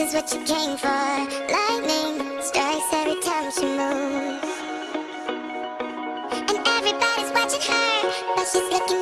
is what you came for. Lightning strikes every time she moves. And everybody's watching her, but she's looking.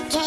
what.